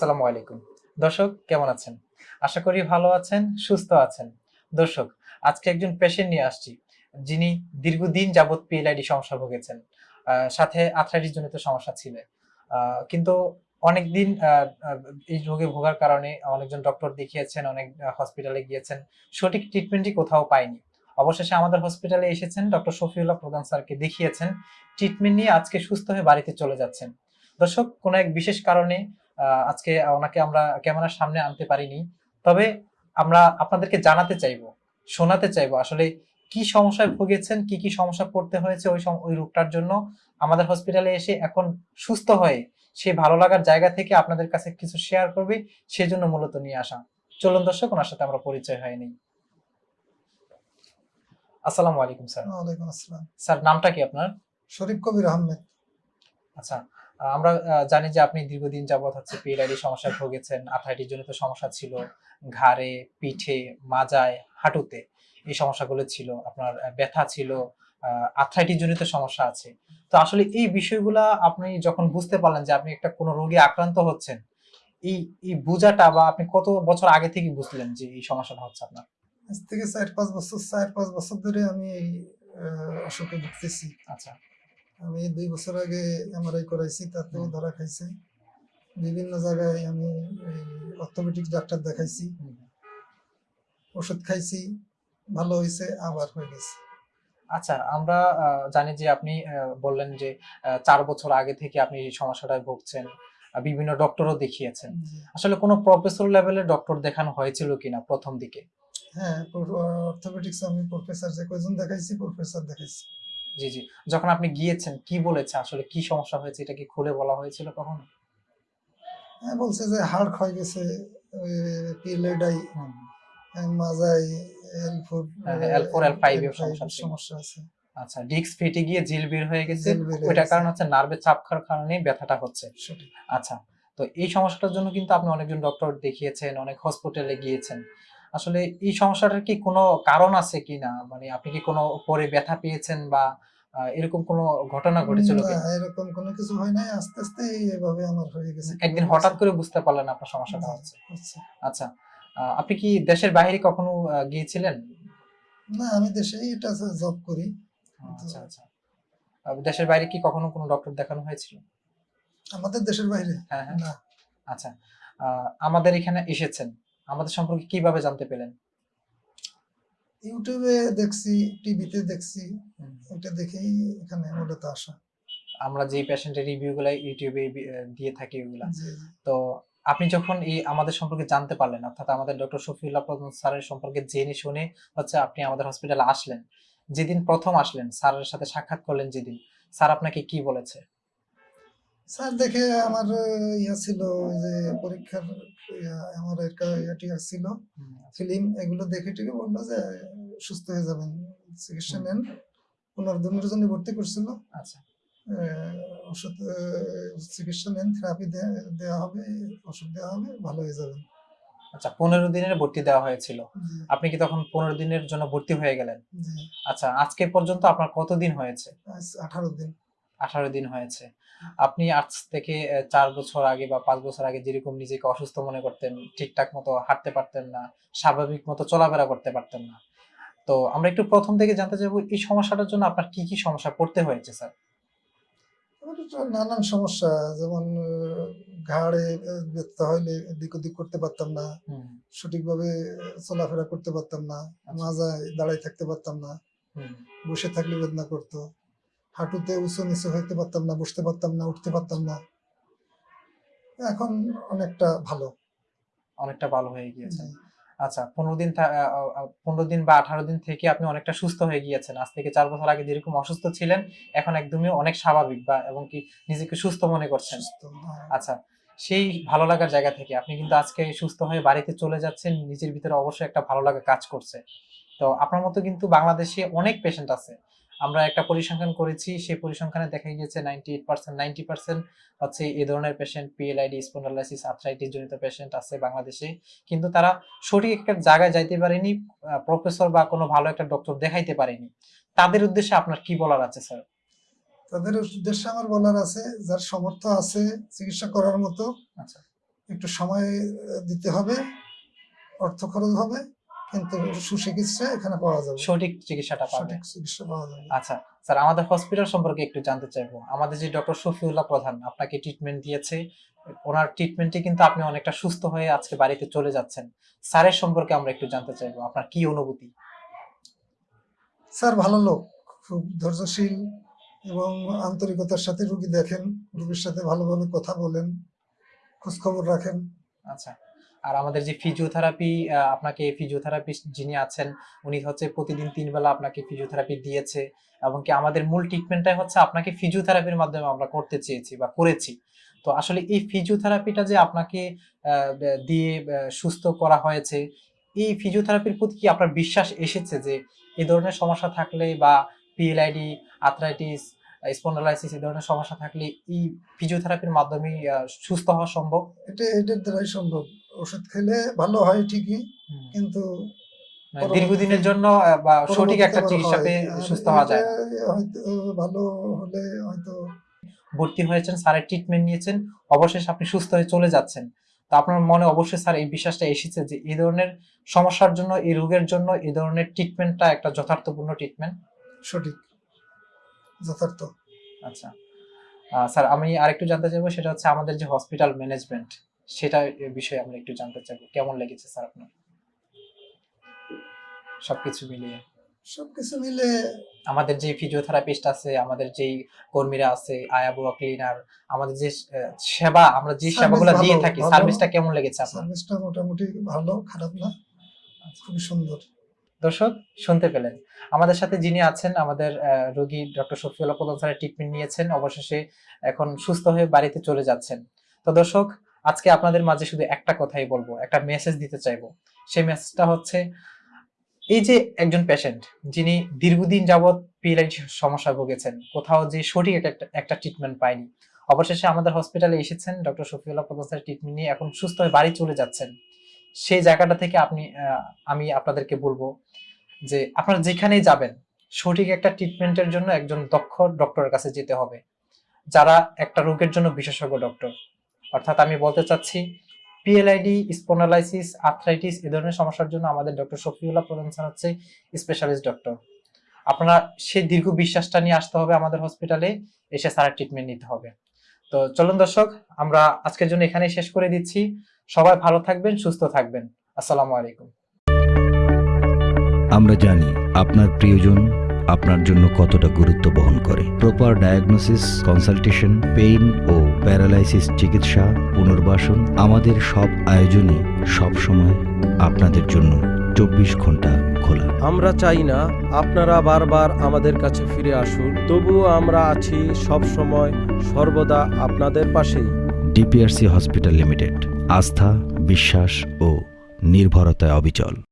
আসসালামু আলাইকুম। দর্শক, কেমন আছেন? আশা করি ভালো আছেন, সুস্থ আছেন। দর্শক, আজকে একজন পেশেন্ট নিয়ে আসছি, যিনি দীর্ঘদিন যাবৎ পিএলআইডি সমস্যা ভুগেছেন। সাথে আর্থ্রাইটিস জনিত সমস্যা ছিল। কিন্তু অনেকদিন এই রোগে ভোগার কারণে অনেকজন ডক্টর দেখিয়েছেন, অনেক হসপিটালে গিয়েছেন। সঠিক ট্রিটমেন্টই কোথাও পায়নি অবশেষে আমাদের হসপিটালে এসেছেন ডক্টর শফিউল্লাহ প্রধান স্যারকে দেখিয়েছেন। ট্রিটমেন্ট নিয়ে আজকে সুস্থ হয়ে বাড়িতে চলে যাচ্ছেন। দর্শক, কোনো এক বিশেষ কারণে আজকে ওনাকে আমরা ক্যামেরার সামনে আনতে পারিনি। তবে আমরা আপনাদেরকে জানাতে চাইব শোনাতে চাইব আসলে কি সমস্যায় ভুগেছেন কি কি সমস্যা পড়তে হয়েছে ওই ওই রোগটার জন্য। আমাদের হসপিটালে এসে এখন সুস্থ হয়ে সেই ভালো লাগার জায়গা থেকে আপনাদের কাছে কিছু শেয়ার করবে সেজন্য মূলত নিয়ে আসা। চলুন দর্শক ওনার সাথে আমরা পরিচয় হয়নি আসসালামু আলাইকুম স্যার। ওয়ালাইকুম আসসালাম। স্যার নামটা কি আপনার? শরীফ কবির আহমেদ। আচ্ছা আমরা জানি যে আপনি দীর্ঘদিন যাবৎ হচ্ছে পিএলআইডি সমস্যায় ভুগেছেন আর্থ্রাইটিস জনিত সমস্যা ছিল ঘাড়ে পিঠে মাজায় হাঁটুতে এই সমস্যাগুলো ছিল আপনার ব্যথা ছিল আর্থ্রাইটিস জনিত সমস্যা আছে। তো আসলে এই বিষয়গুলা আপনি যখন বুঝতে পারলেন যে আপনি একটা কোনো রোগে আক্রান্ত হচ্ছেন এই এই বোঝাটা বা আপনি কত বছর আগে থেকে বুঝলেন যে এই সমস্যাটা হচ্ছে আপনার? আজ থেকে চার পাঁচ বছর চার পাঁচ বছর ধরে আমি এই অসুখে ভুগতেছি। আচ্ছা। আমি দুই বছর আগে এমআরআই করাইছি তাতেও ধরা খাইছে। বিভিন্ন জায়গায় আমি অর্থোপেডিক ডাক্তার দেখাইছি। ওষুধ খাইছি ভালো হয়েছে আবার হয়ে গেছে। আচ্ছা আমরা জানি যে আপনি বললেন যে চার বছর আগে থেকে আপনি এই সমস্যাটায় ভুগছেন বিভিন্ন ডক্টরও দেখিয়েছেন। আসলে কোনো প্রফেসর লেভেলের ডক্টর দেখানো হয়েছিল কিনা প্রথম দিকে? হ্যাঁ অর্থোপেডিক্স আমি প্রফেসর যে কয়জন দেখাইছি প্রফেসর দেখাইছি। জি জি। যখন আপনি গিয়েছেন কি বলেছে? আসলে কি সমস্যা হয়েছে? এটা কি খুলে বলা হয়েছিল কখনো? হ্যাঁ বলছে যে হাড় ক্ষয় গেছে পিএলএডাই হুম। মাজাই এল ফোর হ্যাঁ, L4, L5 এর সমস্যা। আছে। আচ্ছা ডিস্ক ফেটে গিয়ে জিল বের হয়ে গেছে। ওইটার কারণ হচ্ছে নার্ভে চাপ খাওয়ার কারণে ব্যথাটা হচ্ছে। আচ্ছা তো এই সমস্যাটার জন্য কিন্তু আপনি অনেকজন ডক্টর দেখিয়েছেন অনেক হসপিটালে গিয়েছেন। আসলে এই সমস্যাটার কি কোনো কারণ আছে কি না মানে আপনি কি কোনো পরে ব্যথা পেয়েছেন বা এরকম কোনো ঘটনা ঘটেছিল এরকম কোনো কিছু হয় নাই। আস্তে আস্তে এভাবে আমার হয়ে গেছে। একদিন হঠাৎ করে বুঝতে পারলেন আপনার সমস্যাটা হচ্ছে। আচ্ছা। আহ, আপনি কি দেশের বাইরে কখনো গিয়েছিলেন? না আমি দেশেই এটা জব করি। আচ্ছা আচ্ছা। দেশের বাইরে কি কখনো কোনো ডক্টর দেখানো হয়েছিল? আমাদের দেশের বাইরে? হ্যাঁ হ্যাঁ। না। আচ্ছা আহ, আমাদের এখানে এসেছেন। আমাদের সম্পর্কে কীভাবে জানতে পেলেন ইউটিউবে দেখছি টিভিতে দেখছি। ওটা দেখেই এখানে মূলত আসা আমরা যে পেশেন্টের রিভিউ গুলা ইউটিউবে দিয়ে থাকি ওগুলা। তো আপনি যখন এই আমাদের সম্পর্কে জানতে পারলেন অর্থাৎ আমাদের ডক্টর শফিউল্লাহ প্রধান স্যারের সম্পর্কে জেনে শুনে হচ্ছে আপনি আমাদের হসপিটালে আসলেন যেদিন প্রথম আসলেন স্যারের সাথে সাক্ষাৎ করলেন যেদিন স্যার আপনাকে কি বলেছে স্যার দেখে আমার ইয়া ছিল যে পরীক্ষার আমার একটা ইয়াটি ছিল ফিল্ম এগুলো দেখে টেকে বলল যে সুস্থ হয়ে যাবেন চিকিৎসা নেন। পনেরো দিনের জন্য ভর্তি করছিল। আচ্ছা। ওষুধ চিকিৎসা নেন থেরাপি দেওয়া হবে ওষুধ দেওয়া হবে ভালো হয়ে যাবেন। আচ্ছা পনেরো দিনের ভর্তি দেওয়া হয়েছিল। আপনি কি তখন পনেরো দিনের জন্য ভর্তি হয়ে গেলেন? আচ্ছা আজকে পর্যন্ত আপনার কতদিন হয়েছে? আঠারো দিন। আঠারো দিন হয়েছে। আপনি আজ থেকে চার বছর আগে বা পাঁচ বছর আগে যেরকম নিজেকে অসুস্থ মনে করতেন ঠিকঠাক মতো হাঁটতে পারতেন না স্বাভাবিক মতো চলাফেরা করতে পারতেন না। তো আমরা একটু প্রথম থেকে জানতে চাইব এই সমস্যাটার জন্য আপনার কি কি সমস্যা পড়তে হয়েছে স্যার? নানান সমস্যা যেমন ঘাড়ে ব্যথা হইলে এদিক ওদিক করতে পারতাম না সঠিকভাবে চলাফেরা করতে পারতাম না আচ্ছা। মাজায় দাঁড়াই থাকতে পারতাম না বসে থাকলে বেদনা করতো। হাঁটুতে উঁচু নিচু হইতে পারতাম না বসতে পারতাম না উঠতে পারতাম না। এখন অনেকটা ভালো। অনেকটা ভালো হয়ে গিয়েছে। আচ্ছা পনেরো দিন পনেরো দিন বা আঠারো দিন থেকে আপনি অনেকটা সুস্থ হয়ে গিয়েছেন। আজ থেকে চার বছর আগে যেরকম অসুস্থ ছিলেন এখন একদমই অনেক স্বাভাবিক বা এবং কি নিজেকে সুস্থ মনে করছেন। হ্যাঁ। আচ্ছা সেই ভালো লাগার জায়গা থেকে আপনি কিন্তু আজকে সুস্থ হয়ে বাড়িতে চলে যাচ্ছেন নিজের ভিতরে অবশ্যই একটা ভালো লাগা কাজ করছে। তো আপনার মতো কিন্তু বাংলাদেশে অনেক পেশেন্ট আছে। আমরা একটা পরিসংখ্যান করেছি সেই পরিসংখ্যানে দেখা গিয়েছে ninety eight percent ninety percent হচ্ছে এই ধরনের পেশেন্ট পিএলআইডি স্পন্ডালাইসিস আর্থ্রাইটিস জনিত পেশেন্ট আছে বাংলাদেশে। কিন্তু তারা সঠিক একটা জায়গায় যাইতে পারেনি প্রফেসর বা কোনো ভালো একটা ডক্টর দেখাইতে পারেনি। তাদের উদ্দেশ্যে আপনার কি বলার আছে স্যার তাদের উদ্দেশ্যে আমার বলার আছে যার সমর্থ আছে চিকিৎসা করার মতো আচ্ছা। একটু সময় দিতে হবে অর্থ খরচ হবে। কিন্তু সুচিকিৎসা এখানে পাওয়া যাবে। সঠিক চিকিৎসাটা পাবে। চিকিৎসা পাওয়া যাবে। আচ্ছা স্যার আমাদের হসপিটাল সম্পর্কে একটু জানতে চাইব। আমাদের যে ডক্টর শফিউল্লাহ প্রধান আপনাকে ট্রিটমেন্ট দিয়েছে। ওনার ট্রিটমেন্টে কিন্তু আপনি অনেকটা সুস্থ হয়ে আজকে বাড়িতে চলে যাচ্ছেন। স্যারের সম্পর্কে আমরা একটু জানতে চাইব আপনার কি অনুভূতি? স্যার ভালো লোক খুব ধৈর্যশীল এবং আন্তরিকতার সাথে রুগী দেখেন রুগীর সাথে ভালোভাবে কথা বলেন খোঁজ খবর রাখেন। আচ্ছা। আর আমাদের যে ফিজিওথেরাপি আপনাকে ফিজিওথেরাপি যিনি আছেন, উনি হচ্ছে প্রতিদিন তিনবেলা আপনাকে ফিজিওথেরাপি দিয়েছে এবং কি আমাদের মূল ট্রিটমেন্টটাই হচ্ছে আপনাকে ফিজিওথেরাপির মাধ্যমে আমরা করতে চেয়েছি বা করেছি। তো আসলে এই ফিজিওথেরাপিটা যে আপনাকে দিয়ে সুস্থ করা হয়েছে, এই ফিজিওথেরাপির প্রতি কি আপনার বিশ্বাস এসেছে যে এই ধরনের সমস্যা থাকলে বা পিএলআইডি আর্থ্রাইটিস স্পন্ডালাইসিস এই ধরনের সমস্যা থাকলে এই ফিজিওথেরাপির মাধ্যমে সুস্থ হওয়া সম্ভব? এটা এটার দ্বারাই সম্ভব। ওষুধ খেলে ভালো হয় ঠিকই কিন্তু মানে দীর্ঘদিনের জন্য বা সঠিক একটা চিকিৎসা পেয়ে সুস্থ হওয়া যায়। হয়তো ভালো হলে হয়তো ভর্তি হয়েছেন স্যারের ট্রিটমেন্ট নিয়েছেন অবশেষে আপনি সুস্থ হয়ে চলে যাচ্ছেন। তো আপনার মনে অবশ্যই স্যার এই বিশ্বাসটা এসেছে যে এই ধরনের সমস্যার জন্য এই রোগের জন্য এই ধরনের ট্রিটমেন্টটা একটা যথার্থপূর্ণ ট্রিটমেন্ট সঠিক। যথার্থ। আচ্ছা। স্যার আমি আরেকটু জানতে চাইব সেটা হচ্ছে আমাদের যে হসপিটাল ম্যানেজমেন্ট সেটা বিষয়ে আমরা একটু জানতে চাইব। কেমন লেগেছে স্যার আপনার? সবকিছু মিলিয়ে। সবকিছু মিলে আমাদের যে ফিজিওথেরাপিস্ট আছে আমাদের যেই কর্মীরা আছে আয়া বুয়া ক্লিনার আমাদের যে সেবা আমরা যে সেবাগুলো দিয়ে থাকি সার্ভিসটা কেমন লেগেছে আপনার? সার্ভিসটা মোটামুটি ভালো খারাপ না খুবই সুন্দর। দর্শক, শুনতে পেলেন। আমাদের সাথে যিনি আছেন, আমাদের রোগী ডক্টর শফিউল্লাহ প্রধান স্যারের ট্রিটমেন্ট নিয়েছেন, অবশেষে এখন সুস্থ হয়ে বাড়িতে চলে যাচ্ছেন। তো দর্শক, আজকে আপনাদের মাঝে শুধু একটা কথাই বলব, একটা মেসেজ দিতে চাইব। সেই মেসেজটা হচ্ছে, এই যে একজন পেশেন্ট যিনি দীর্ঘদিন যাবৎ পিএলআইডি সমস্যায় ভুগেছেন, কোথাও যে সঠিক একটা একটা ট্রিটমেন্ট পায়নি। অবশেষে আমাদের হসপিটালে এসেছেন ডক্টর শফিউল্লাহ প্রধান স্যারের ট্রিটমেন্ট নিয়ে এখন সুস্থ হয়ে বাড়ি চলে যাচ্ছেন। সেই জায়গাটা থেকে আপনি আমি আপনাদেরকে বলব যে আপনারা যেখানেই যাবেন, সঠিক একটা ট্রিটমেন্টের জন্য একজন দক্ষ ডক্টরের কাছে যেতে হবে। যারা একটা রোগের জন্য বিশেষজ্ঞ ডক্টর অর্থাৎ আমি বলতে চাচ্ছি পিএলআইডি স্পন্ডালাইসিস আর্থ্রাইটিস এই ধরনের সমস্যার জন্য আমাদের ডক্টর শফিউল্লাহ প্রধান হচ্ছে স্পেশালিস্ট ডক্টর আপনারা সেই দীর্ঘ বিশ্বাসটা নিয়ে আসতে হবে আমাদের হসপিটালে এসে স্যারের ট্রিটমেন্ট নিতে হবে। তো চলুন দর্শক, আমরা আজকের জন্য এখানেই শেষ করে দিচ্ছি। সবাই ভালো থাকবেন সুস্থ থাকবেন। আসসালামু আলাইকুম। আমরা জানি আপনার প্রিয়জন আপনার জন্য কতটা গুরুত্ব বহন করে। প্রপার ডায়াগনোসিস কনসালটেশন পেইন ও প্যারালাইসিস চিকিৎসা পুনর্বাসন আমাদের সব আয়োজনই সব সময় আপনাদের জন্য চব্বিশ ঘণ্টা খোলা। আমরা চাই না আপনারা বারবার আমাদের কাছে ফিরে আসুন তবুও আমরা আছি সব সময় সর্বদা আপনাদের পাশেই। ডিপিআরসি হসপিটাল লিমিটেড আস্থা বিশ্বাস ও নির্ভরতায় অবিচল।